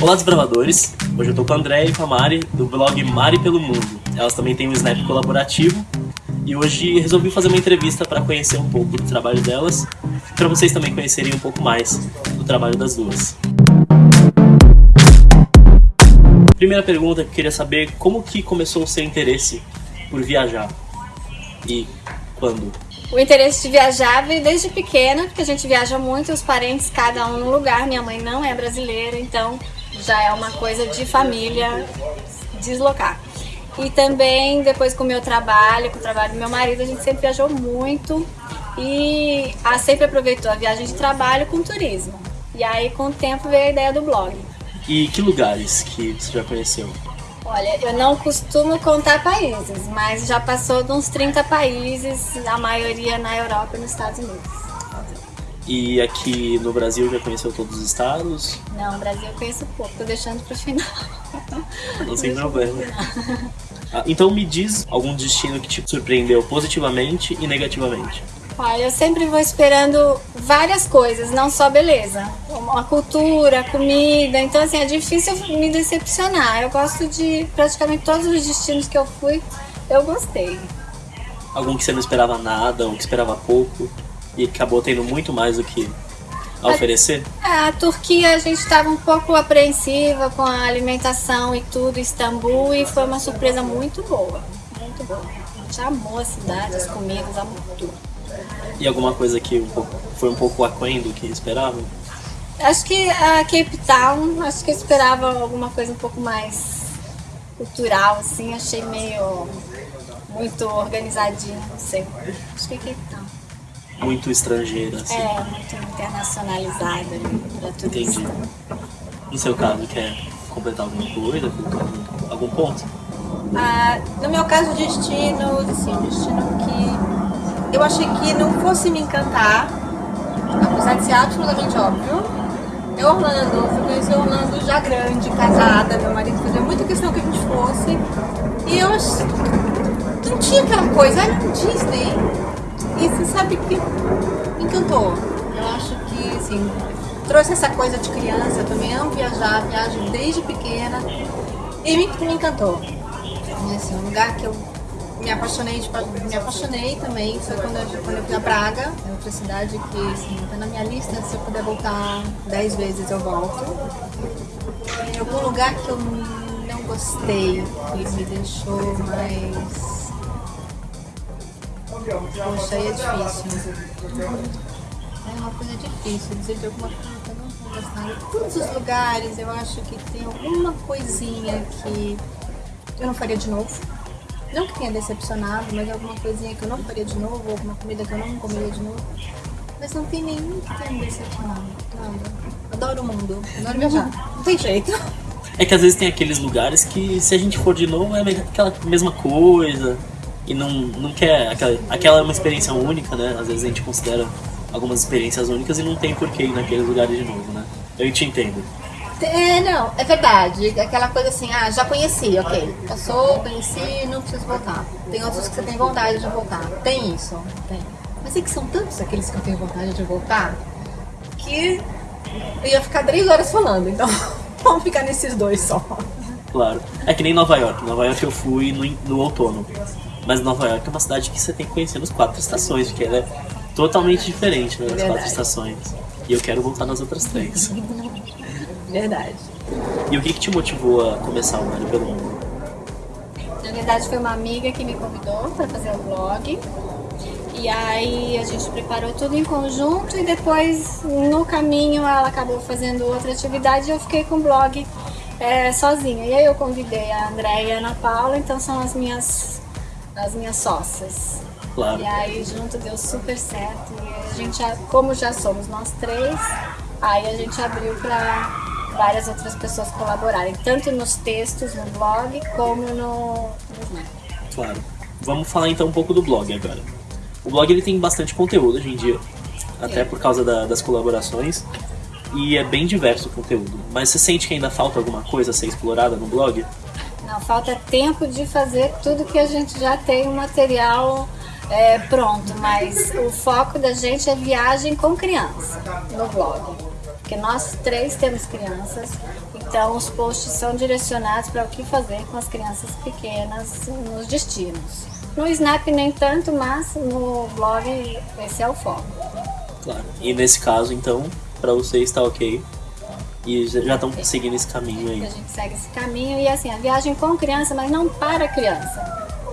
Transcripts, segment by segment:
Olá desbravadores, hoje eu tô com a André e com a Mari do blog Mari pelo Mundo. Elas também têm um Snap colaborativo e hoje resolvi fazer uma entrevista para conhecer um pouco do trabalho delas e para vocês também conhecerem um pouco mais do trabalho das duas. Primeira pergunta que eu queria saber, como que começou o seu interesse por viajar? E quando? O interesse de viajar veio desde pequena, porque a gente viaja muito, os parentes cada um no lugar. Minha mãe não é brasileira, então já é uma coisa de família deslocar. E também depois com o meu trabalho, com o trabalho do meu marido, a gente sempre viajou muito e a sempre aproveitou a viagem de trabalho com turismo. E aí com o tempo veio a ideia do blog. E que lugares que você já conheceu? Olha, eu não costumo contar países, mas já passou de uns 30 países, a maioria na Europa e nos Estados Unidos. E aqui no Brasil já conheceu todos os estados? Não, Brasil eu conheço pouco, tô deixando pro final. Não sem problema. Ah, então me diz algum destino que te surpreendeu positivamente e negativamente. Olha, eu sempre vou esperando várias coisas, não só beleza. A cultura, a comida, então assim, é difícil me decepcionar. Eu gosto de praticamente todos os destinos que eu fui, eu gostei. Algum que você não esperava nada, ou que esperava pouco, e acabou tendo muito mais do que a oferecer? A, a Turquia a gente estava um pouco apreensiva com a alimentação e tudo, Istambul, e foi uma surpresa muito boa, muito boa. A gente amou a cidade, as comidas, amou tudo. E alguma coisa que um pouco, foi um pouco aquém do que esperava? Acho que a Cape Town, acho que eu esperava alguma coisa um pouco mais cultural, assim, achei meio muito organizadinho, não sei. Acho que é Cape Town. Muito estrangeira, assim. É, muito internacionalizada para turista. Entendi. No seu caso, quer completar alguma coisa, algum, algum ponto? Ah, no meu caso, destino, assim, destino que eu achei que não fosse me encantar, apesar de ser absolutamente óbvio. É Orlando, fui conhecer Orlando já grande, casada, meu marido fazia muita questão que a gente fosse. E eu não tinha aquela coisa, era um Disney. E você sabe que encantou. Eu acho que, assim, trouxe essa coisa de criança, eu também amo viajar, viajo desde pequena. E me, me encantou. E, assim, um lugar que eu me apaixonei, tipo, me apaixonei também, foi quando eu, quando eu fui a Praga, é outra cidade que assim, tá na minha lista, se eu puder voltar 10 vezes eu volto. Em algum lugar que eu não gostei, que me deixou mais... Poxa, aí é difícil. É uma coisa difícil dizer de alguma coisa que eu não vou gostar. Todos os lugares eu acho que tem alguma coisinha que eu não faria de novo não que tenha decepcionado, mas alguma coisinha que eu não faria de novo, alguma comida que eu não comeria de novo. Mas não tem nenhum que tenha me decepcionado. Nada. Adoro o mundo, adoro viajar. Não tem jeito. É que às vezes tem aqueles lugares que se a gente for de novo é aquela mesma coisa e não, não quer aquela, aquela é uma experiência única, né? Às vezes a gente considera algumas experiências únicas e não tem porquê ir naqueles lugares de novo, né? Eu te entendo. É, não, é verdade. Aquela coisa assim, ah, já conheci, ok. Passou, conheci, não preciso voltar. Tem outros que você tem vontade de voltar. Tem isso, tem. Mas é que são tantos aqueles que eu tenho vontade de voltar que eu ia ficar três horas falando, então vamos ficar nesses dois só. Claro. É que nem Nova York. Nova York eu fui no, no outono. Mas Nova York é uma cidade que você tem que conhecer nas quatro estações, porque ela é totalmente diferente né, nas quatro estações. E eu quero voltar nas outras três. Verdade. E o que, que te motivou a começar o Mário pelo Mundo? Na verdade foi uma amiga que me convidou para fazer o blog. E aí a gente preparou tudo em conjunto e depois no caminho ela acabou fazendo outra atividade e eu fiquei com o blog é, sozinha. E aí eu convidei a Andréia e a Ana Paula, então são as minhas, as minhas sócias. Claro. E aí junto deu super certo. E a gente, como já somos nós três, aí a gente abriu para várias outras pessoas colaborarem, tanto nos textos, no blog, como no. Claro. Vamos falar então um pouco do blog agora. O blog ele tem bastante conteúdo hoje em dia, até por causa da, das colaborações, e é bem diverso o conteúdo. Mas você sente que ainda falta alguma coisa a ser explorada no blog? Não, falta tempo de fazer tudo que a gente já tem o material é, pronto, mas o foco da gente é viagem com criança no blog porque nós três temos crianças, então os posts são direcionados para o que fazer com as crianças pequenas nos destinos. No Snap nem tanto, mas no blog esse é o foco. Claro. E nesse caso, então, para você está ok. E já estão seguindo esse caminho aí. A gente segue esse caminho e assim, a viagem com criança, mas não para a criança.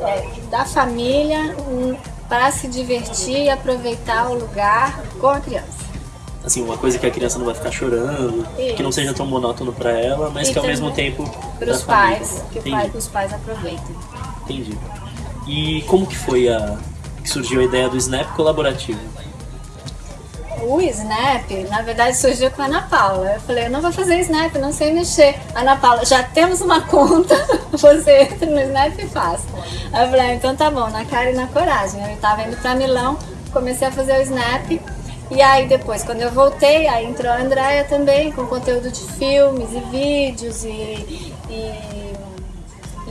É da família hum, para se divertir e aproveitar o lugar com a criança. Assim, uma coisa que a criança não vai ficar chorando, Isso. que não seja tão monótono para ela, mas E que ao mesmo tempo. Para os pais, que pai, os pais aproveitem. Entendi. E como que foi a que surgiu a ideia do Snap colaborativo? O Snap, na verdade, surgiu com a Ana Paula. Eu falei, eu não vou fazer Snap, não sei mexer. Ana Paula, já temos uma conta, você entra no Snap e faz. Eu falei, ah, então tá bom, na cara e na coragem. Eu tava indo pra Milão, comecei a fazer o Snap. E aí depois, quando eu voltei, aí entrou a Andrea também, com conteúdo de filmes e vídeos e, e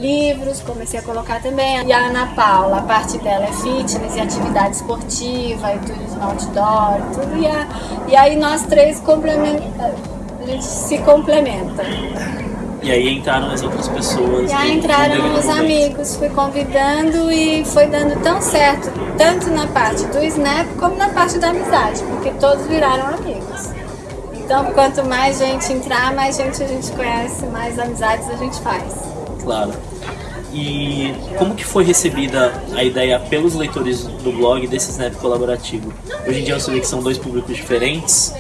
livros, comecei a colocar também. E a Ana Paula, a parte dela é fitness e atividade esportiva e turismo outdoor e tudo. E, a- e aí nós três complementa, a gente se complementa. E aí entraram as outras pessoas. E aí no- no entraram os amigos, fui convidando e foi dando tão certo, tanto na parte do Snap como na parte da amizade, porque todos viraram amigos. Então, quanto mais gente entrar, mais gente a gente conhece, mais amizades a gente faz. Claro. E como que foi recebida a ideia pelos leitores do blog desse Snap colaborativo? Hoje em dia você vê que são dois públicos diferentes.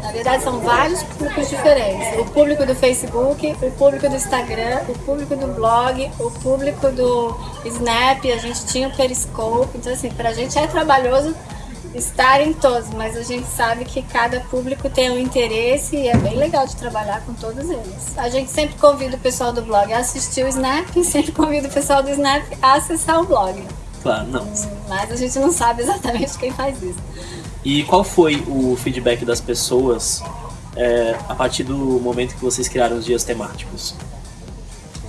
Na verdade, são vários públicos diferentes. O público do Facebook, o público do Instagram, o público do blog, o público do Snap, a gente tinha o Periscope. Então, assim, pra gente é trabalhoso estar em todos, mas a gente sabe que cada público tem um interesse e é bem legal de trabalhar com todos eles. A gente sempre convida o pessoal do blog a assistir o Snap e sempre convida o pessoal do Snap a acessar o blog. Claro, não. Mas a gente não sabe exatamente quem faz isso. E qual foi o feedback das pessoas é, a partir do momento que vocês criaram os dias temáticos?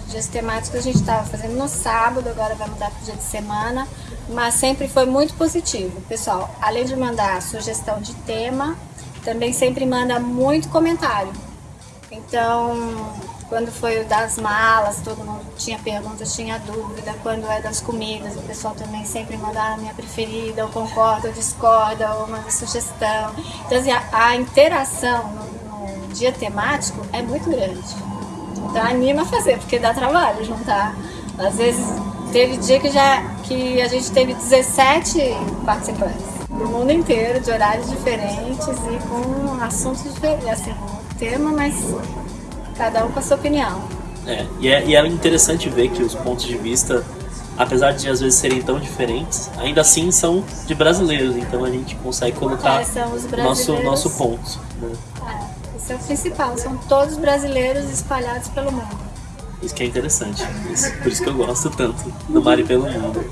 Os dias temáticos a gente estava fazendo no sábado, agora vai mudar para o dia de semana, mas sempre foi muito positivo. Pessoal, além de mandar sugestão de tema, também sempre manda muito comentário. Então, quando foi o das malas, todo mundo tinha perguntas, tinha dúvida. Quando é das comidas, o pessoal também sempre manda "Ah, a minha preferida, ou concorda, ou discorda, ou manda sugestão. Então, assim, a, a interação no, no dia temático é muito grande. Então anima a fazer, porque dá trabalho juntar. Às vezes teve dia que já que a gente teve 17 participantes do mundo inteiro, de horários diferentes e com assuntos diferentes, assim, um tema, mas cada um com a sua opinião. É, e é, e é interessante ver que os pontos de vista, apesar de às vezes serem tão diferentes, ainda assim são de brasileiros, então a gente consegue colocar É, nosso, nosso ponto. né? É, esse é o principal, são todos brasileiros espalhados pelo mundo. Isso que é interessante. Isso- por isso que eu gosto tanto do Mari pelo Mundo.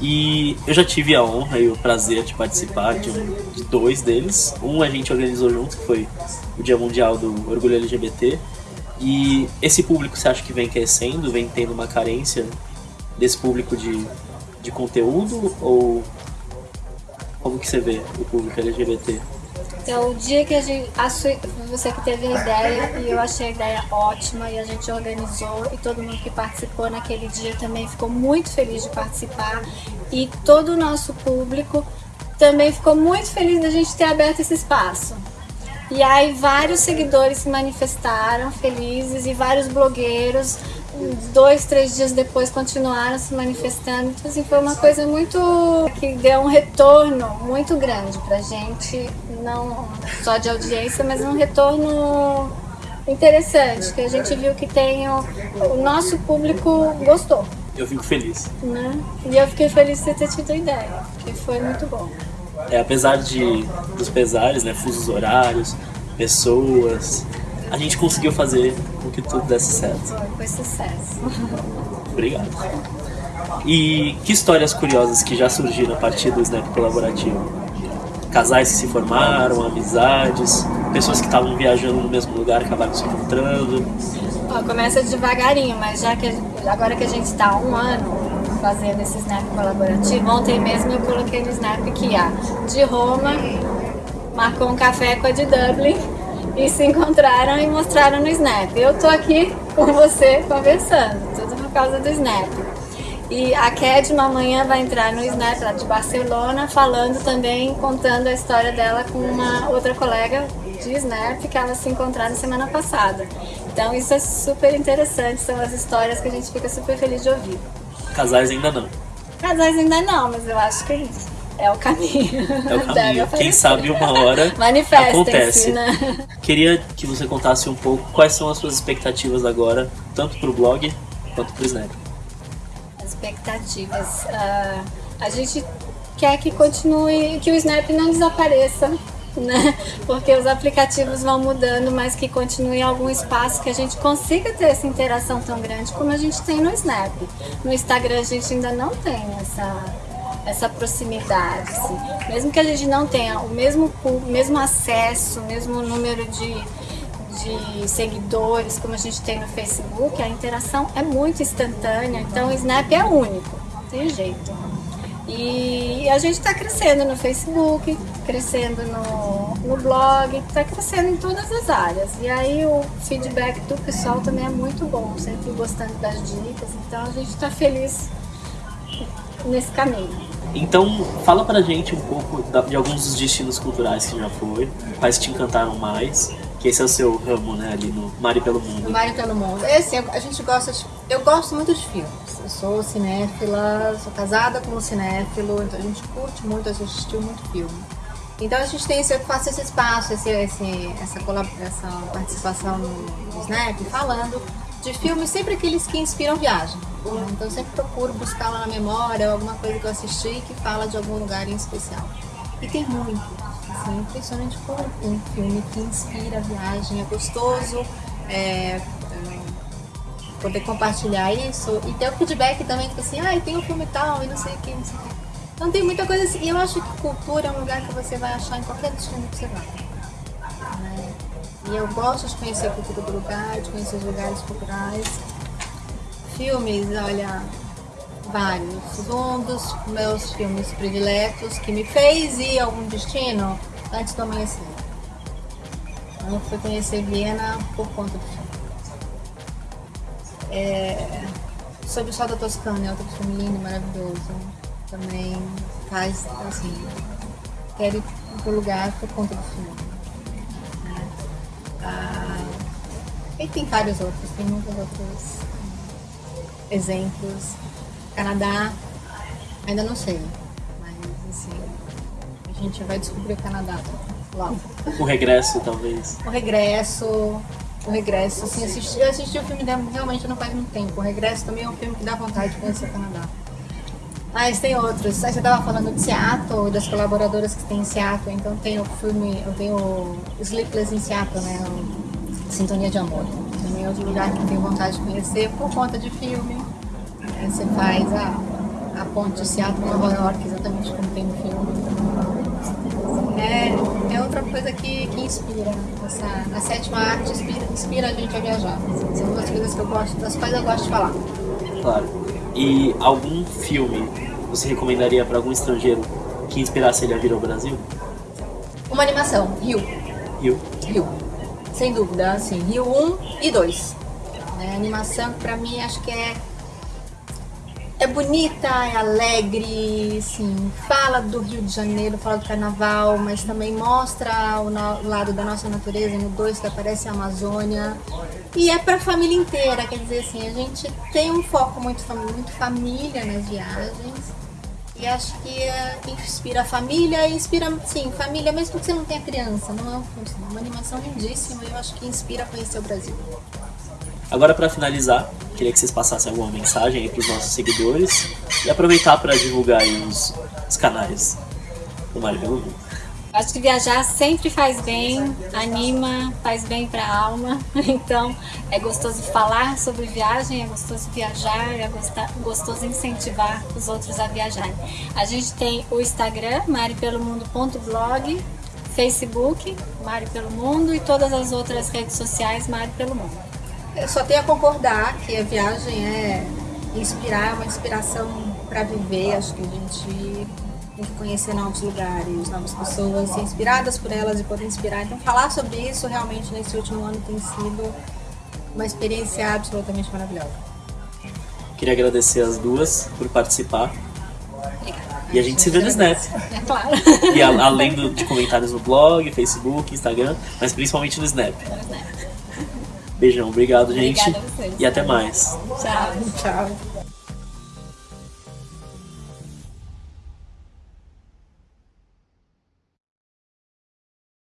E eu já tive a honra e o prazer de participar de, um- de dois deles. Um a gente organizou junto, que foi o Dia Mundial do Orgulho LGBT. E esse público você acha que vem crescendo, vem tendo uma carência desse público de, de conteúdo? Ou como que você vê o público LGBT? Então, o dia que a gente. Você que teve a ideia, e eu achei a ideia ótima, e a gente organizou, e todo mundo que participou naquele dia também ficou muito feliz de participar, e todo o nosso público também ficou muito feliz da gente ter aberto esse espaço. E aí, vários seguidores se manifestaram felizes, e vários blogueiros, dois, três dias depois, continuaram se manifestando. Então, assim, foi uma coisa muito. que deu um retorno muito grande pra gente, não só de audiência, mas um retorno interessante, que a gente viu que tem o, o nosso público gostou, Eu fico feliz. né? E eu fiquei feliz de ter tido a ideia, que foi muito bom. É, apesar de, dos pesares, né, fusos horários, pessoas, a gente conseguiu fazer com que tudo desse certo. Foi, sucesso. Obrigado. E que histórias curiosas que já surgiram a partir do Snap colaborativo? Casais que se formaram, amizades, pessoas que estavam viajando no mesmo lugar acabaram se encontrando. Ó, começa devagarinho, mas já que agora que a gente está há um ano fazendo esse Snap colaborativo, ontem mesmo eu coloquei no Snap que a de Roma marcou um café com a de Dublin e se encontraram e mostraram no Snap. Eu tô aqui com você conversando, tudo por causa do Snap. E a Kedma amanhã vai entrar no Snap lá de Barcelona, falando também, contando a história dela com uma outra colega de Snap que elas se encontraram semana passada. Então isso é super interessante, são as histórias que a gente fica super feliz de ouvir. Casais ainda não. Casais ainda não, mas eu acho que é o caminho. É o caminho. Quem sabe uma hora acontece. Né? Queria que você contasse um pouco quais são as suas expectativas agora, tanto para o blog quanto para o Snap. Expectativas. Uh, a gente quer que continue, que o Snap não desapareça né? Porque os aplicativos vão mudando, mas que continue algum espaço que a gente consiga ter essa interação tão grande como a gente tem no Snap. No Instagram a gente ainda não tem essa, essa proximidade. Assim. Mesmo que a gente não tenha o mesmo, o mesmo acesso, o mesmo número de, de seguidores como a gente tem no Facebook, a interação é muito instantânea, então o Snap é único, não tem jeito. E a gente está crescendo no Facebook, crescendo no, no blog, está crescendo em todas as áreas. E aí o feedback do pessoal também é muito bom, sempre gostando das dicas, então a gente está feliz nesse caminho. Então, fala pra gente um pouco de alguns dos destinos culturais que já foi, quais te encantaram mais, que esse é o seu ramo, né, ali no Mari pelo Mundo. Mari pelo Mundo. É assim, a gente gosta, de, eu gosto muito de filmes eu sou cinéfila, sou casada com um cinéfilo, então a gente curte muito, assistiu muito filme. Então a gente tem esse, faço esse espaço, esse, esse, essa, essa participação no Snap, falando de filmes sempre aqueles que inspiram viagem. Então eu sempre procuro buscar lá na memória alguma coisa que eu assisti que fala de algum lugar em especial. E tem muito. Assim, é impressionante como um filme que inspira a viagem, é gostoso, é, poder compartilhar isso e ter o feedback também, tipo assim, ah, tem um filme tal e não sei o que, não sei o que. Então tem muita coisa assim, e eu acho que cultura é um lugar que você vai achar em qualquer destino que você vai. E eu gosto de conhecer a cultura do lugar, de conhecer os lugares culturais. Filmes, olha, vários. Um dos meus filmes prediletos que me fez ir a algum destino antes do amanhecer. Eu fui conhecer Viena por conta do filme. É, Sobre o Sol da Toscana, é outro filme lindo, maravilhoso. Também faz, assim, quero ir pro lugar por conta do filme. Ah, e tem vários outros, tem muitos outros exemplos. Canadá, ainda não sei, mas assim, a gente vai descobrir o Canadá logo. O regresso, talvez. O regresso, o Regresso, assim, assisti, eu assisti o filme realmente não faz muito tempo. O Regresso também é um filme que dá vontade de conhecer o Canadá. Mas tem outros. Você estava falando de Seattle, das colaboradoras que tem em Seattle. Então tem o filme, eu tenho Sleepless em Seattle, né? O Sintonia de Amor. Também é outro lugar que tenho vontade de conhecer por conta de filme. Você faz a, a ponte de Seattle Nova York, exatamente como tem no filme é, é outra coisa que, que inspira. Essa, a sétima arte inspira, inspira a gente a viajar. São duas coisas que eu gosto, das quais eu gosto de falar. Claro. E algum filme você recomendaria para algum estrangeiro que inspirasse ele a vir ao Brasil? Uma animação, Rio. Rio? Rio. Sem dúvida, assim, Rio 1 e 2. É, animação, para mim, acho que é é bonita, é alegre, sim, fala do Rio de Janeiro, fala do carnaval, mas também mostra o, lado da nossa natureza, no 2 que aparece a Amazônia. E é para a família inteira, quer dizer assim, a gente tem um foco muito, muito família nas viagens. E acho que é, inspira a família inspira, sim, família, mesmo que você não tenha criança. Não é uma animação lindíssima e eu acho que inspira a conhecer o Brasil. Agora, para finalizar, queria que vocês passassem alguma mensagem aí para os nossos seguidores e aproveitar para divulgar aí os, os canais do Mário pelo Mundo. Acho que viajar sempre faz bem, anima, faz bem para a alma. Então é gostoso falar sobre viagem, é gostoso viajar, é gostoso incentivar os outros a viajarem. A gente tem o Instagram, maripelomundo.blog, Facebook, Mário Pelo Mundo e todas as outras redes sociais, Mário Pelo Mundo. Eu só tenho a concordar que a viagem é inspirar, uma inspiração para viver. Acho que a gente tem que conhecer novos lugares, novas pessoas, ser inspiradas por elas e poder inspirar. Então, falar sobre isso realmente nesse último ano tem sido uma experiência absolutamente maravilhosa. Queria agradecer as duas por participar. E a gente se vê no Snap. É claro. E a- além do- de comentários no blog, Facebook, Instagram, mas principalmente no Snap. Beijão, obrigado, gente. Obrigada a vocês. E até mais. Tchau. Tchau.